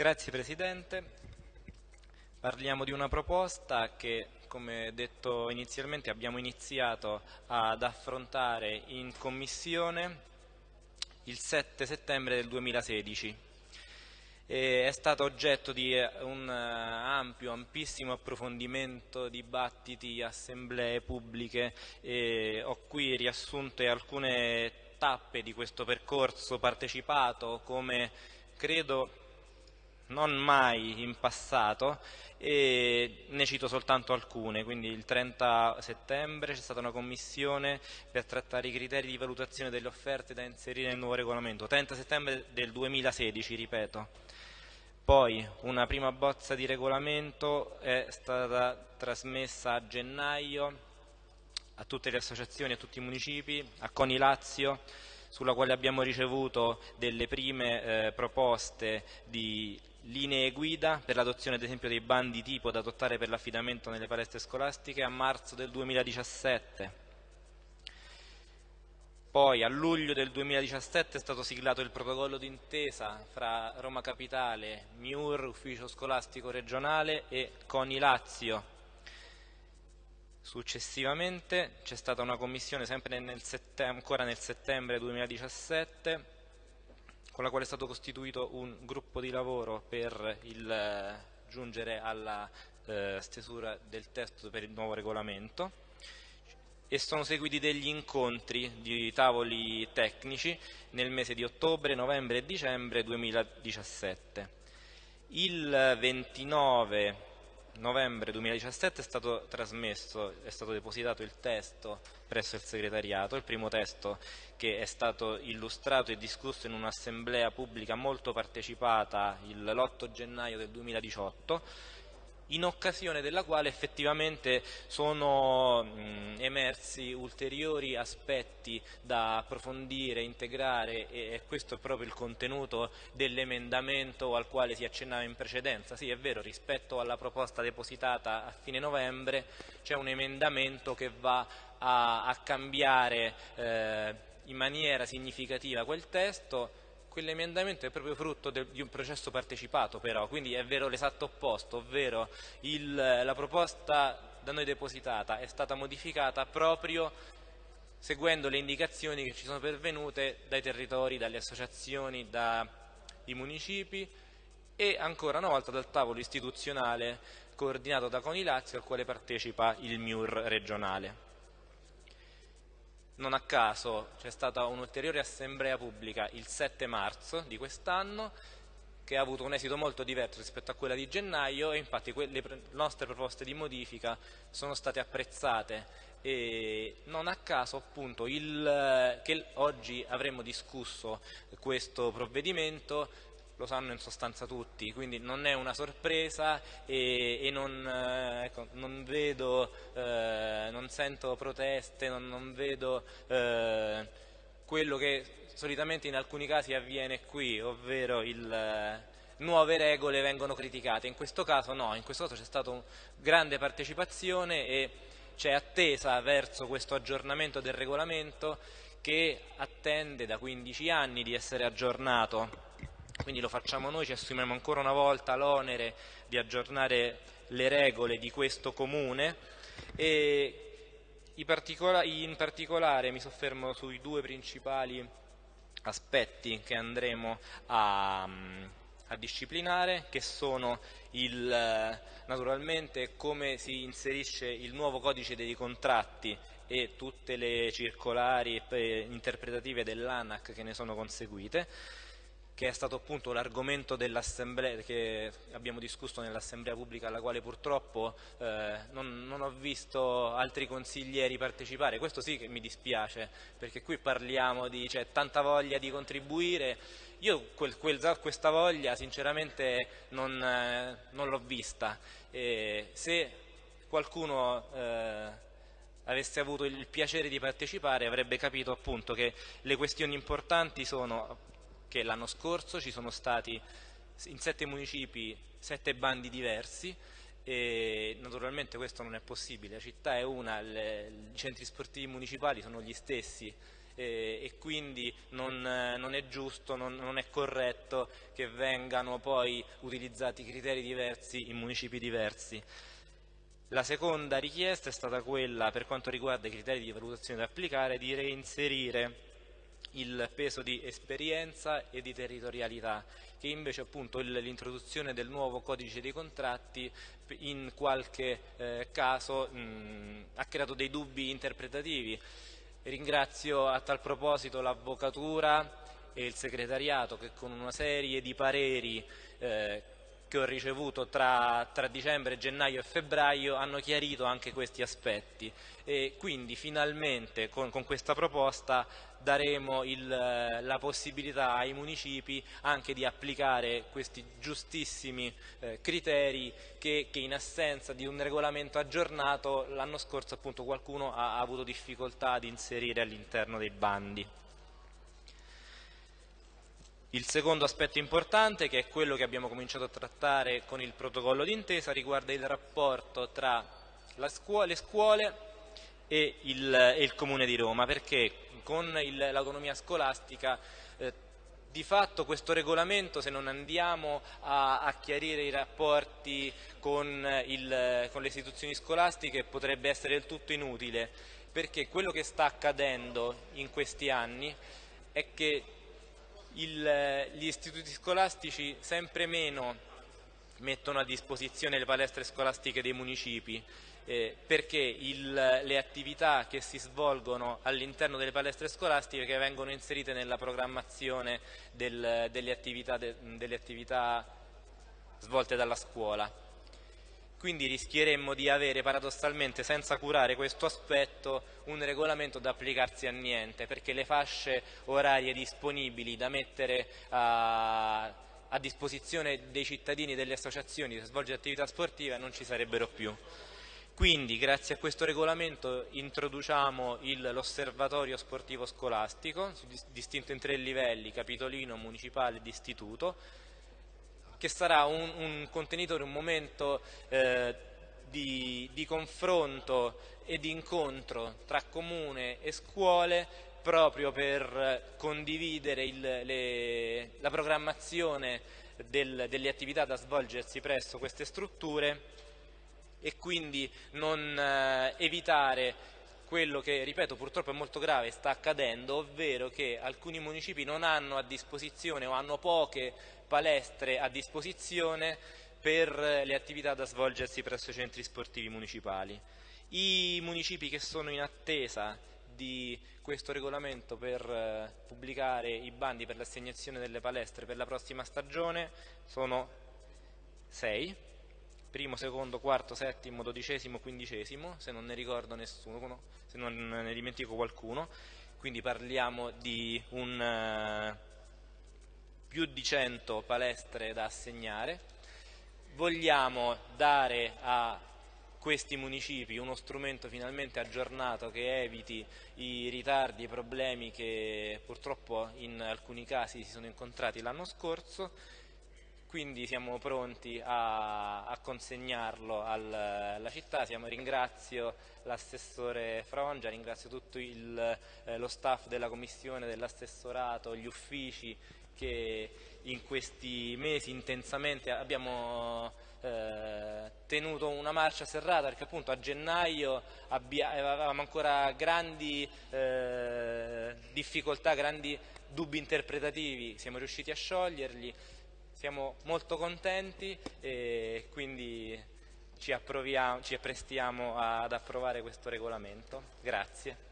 Grazie Presidente. Parliamo di una proposta che, come detto inizialmente, abbiamo iniziato ad affrontare in Commissione il 7 settembre del 2016. E è stato oggetto di un ampio, ampissimo approfondimento, dibattiti, assemblee pubbliche ho qui riassunte alcune tappe di questo percorso partecipato come credo non mai in passato e ne cito soltanto alcune, quindi il 30 settembre c'è stata una commissione per trattare i criteri di valutazione delle offerte da inserire nel nuovo regolamento, 30 settembre del 2016, ripeto. Poi una prima bozza di regolamento è stata trasmessa a gennaio a tutte le associazioni, a tutti i municipi, a Coni Lazio, sulla quale abbiamo ricevuto delle prime eh, proposte di linee guida per l'adozione ad esempio dei bandi tipo da adottare per l'affidamento nelle palestre scolastiche a marzo del 2017. Poi a luglio del 2017 è stato siglato il protocollo d'intesa fra Roma Capitale, MIUR, Ufficio Scolastico Regionale e CONI Lazio. Successivamente c'è stata una commissione sempre nel ancora nel settembre 2017 con la quale è stato costituito un gruppo di lavoro per il, eh, giungere alla eh, stesura del testo per il nuovo regolamento e sono seguiti degli incontri di tavoli tecnici nel mese di ottobre, novembre e dicembre 2017. Il 29 novembre 2017 è stato trasmesso, è stato depositato il testo presso il segretariato, il primo testo che è stato illustrato e discusso in un'assemblea pubblica molto partecipata l'8 gennaio del 2018 in occasione della quale effettivamente sono mh, emersi ulteriori aspetti da approfondire, integrare e, e, questo è proprio il contenuto dell'emendamento al quale si accennava in precedenza. Sì, è vero, rispetto alla proposta depositata a fine novembre c'è un emendamento che va a, a cambiare eh, in maniera significativa quel testo quell'emendamento è proprio frutto de, di un processo partecipato però, quindi è vero l'esatto opposto, ovvero il, la proposta da noi depositata è stata modificata proprio seguendo le indicazioni che ci sono pervenute dai territori, dalle associazioni, dai municipi e ancora una volta dal tavolo istituzionale coordinato da Conilazio al quale partecipa il MIUR regionale non a caso c'è stata un'ulteriore assemblea pubblica il 7 marzo di quest'anno che ha avuto un esito molto diverso rispetto a quella di gennaio e infatti le nostre proposte di modifica sono state apprezzate. E non a caso appunto il, che oggi avremmo discusso questo provvedimento lo sanno in sostanza tutti, quindi non è una sorpresa e, e non, eh, ecco, non, vedo, eh, non, sento proteste, non, non vedo eh, quello che solitamente in alcuni casi avviene qui, ovvero il, eh, nuove regole vengono criticate, in questo caso no, in questo caso c'è stata grande partecipazione e c'è attesa verso questo aggiornamento del regolamento che attende da 15 anni di essere aggiornato quindi lo facciamo noi, ci assumiamo ancora una volta l'onere di aggiornare le regole di questo comune. E in particolare mi soffermo sui due principali aspetti che andremo a, a disciplinare che sono il, naturalmente come si inserisce il nuovo codice dei contratti e tutte le circolari interpretative dell'ANAC che ne sono conseguite che è stato appunto l'argomento che abbiamo discusso nell'assemblea pubblica alla quale purtroppo eh, non, non, ho visto altri consiglieri partecipare, questo sì che mi dispiace perché qui parliamo di cioè, tanta voglia di contribuire, io quel, quel, questa voglia sinceramente non, eh, non l'ho vista, e se qualcuno eh, avesse avuto il piacere di partecipare avrebbe capito appunto che le questioni importanti sono che l'anno scorso ci sono stati in sette municipi sette bandi diversi e naturalmente questo non è possibile, la città è una, le, i centri sportivi municipali sono gli stessi eh, e quindi non, non è giusto, non, non, è corretto che vengano poi utilizzati criteri diversi in municipi diversi. La seconda richiesta è stata quella, per quanto riguarda i criteri di valutazione da applicare, di reinserire il peso di esperienza e di territorialità, che invece appunto l'introduzione del nuovo codice dei contratti in qualche eh, caso mh, ha creato dei dubbi interpretativi. Ringrazio a tal proposito l'Avvocatura e il Segretariato che con una serie di pareri eh, che ho ricevuto tra, tra, dicembre, gennaio e febbraio hanno chiarito anche questi aspetti e quindi finalmente con, con questa proposta daremo il, la possibilità ai municipi anche di applicare questi giustissimi eh, criteri che, che, in assenza di un regolamento aggiornato l'anno scorso appunto qualcuno ha, ha avuto difficoltà ad inserire all'interno dei bandi. Il secondo aspetto importante, che è quello che abbiamo cominciato a trattare con il protocollo d'intesa, riguarda il rapporto tra scuola, le scuole e il, e il, Comune di Roma, perché con l'autonomia scolastica eh, di fatto questo regolamento, se non andiamo a, a chiarire i rapporti con, il, con le istituzioni scolastiche, potrebbe essere del tutto inutile, perché quello che sta accadendo in questi anni è che il, gli istituti scolastici sempre meno mettono a disposizione le palestre scolastiche dei municipi eh, perché il, le attività che si svolgono all'interno delle palestre scolastiche vengono inserite nella programmazione del, delle, attività, de, delle attività svolte dalla scuola quindi rischieremmo di avere paradossalmente senza curare questo aspetto un regolamento da applicarsi a niente perché le fasce orarie disponibili da mettere a, a disposizione dei cittadini e delle associazioni per svolgere attività sportive non ci sarebbero più. Quindi grazie a questo regolamento introduciamo l'osservatorio sportivo scolastico, distinto in tre livelli, capitolino, municipale ed istituto, che sarà un, un contenitore, un momento eh, di, di confronto e di incontro tra comune e scuole proprio per condividere il, le, la programmazione del, delle attività da svolgersi presso queste strutture e quindi non eh, evitare quello che, ripeto, purtroppo è molto grave, sta accadendo, ovvero che alcuni municipi non hanno a disposizione o hanno poche palestre a disposizione per le attività da svolgersi presso i centri sportivi municipali. I municipi che sono in attesa di questo regolamento per eh, pubblicare i bandi per l'assegnazione delle palestre per la prossima stagione sono sei, primo, secondo, quarto, settimo, dodicesimo, quindicesimo, se non ne ricordo nessuno, se non ne dimentico qualcuno, quindi parliamo di un... Uh, più di 100 palestre da assegnare. Vogliamo dare a questi municipi uno strumento finalmente aggiornato che eviti i ritardi e i problemi che purtroppo in alcuni casi si sono incontrati l'anno scorso quindi siamo pronti a, a consegnarlo al, alla città. Siamo, ringrazio l'assessore Frongia, ringrazio tutto il, eh, lo staff della commissione, dell'assessorato, gli uffici che in questi mesi intensamente abbiamo eh, tenuto una marcia serrata perché appunto a gennaio avevamo ancora grandi eh, difficoltà, grandi dubbi interpretativi, siamo riusciti a scioglierli, siamo molto contenti e quindi ci, ci apprestiamo ad approvare questo regolamento. Grazie.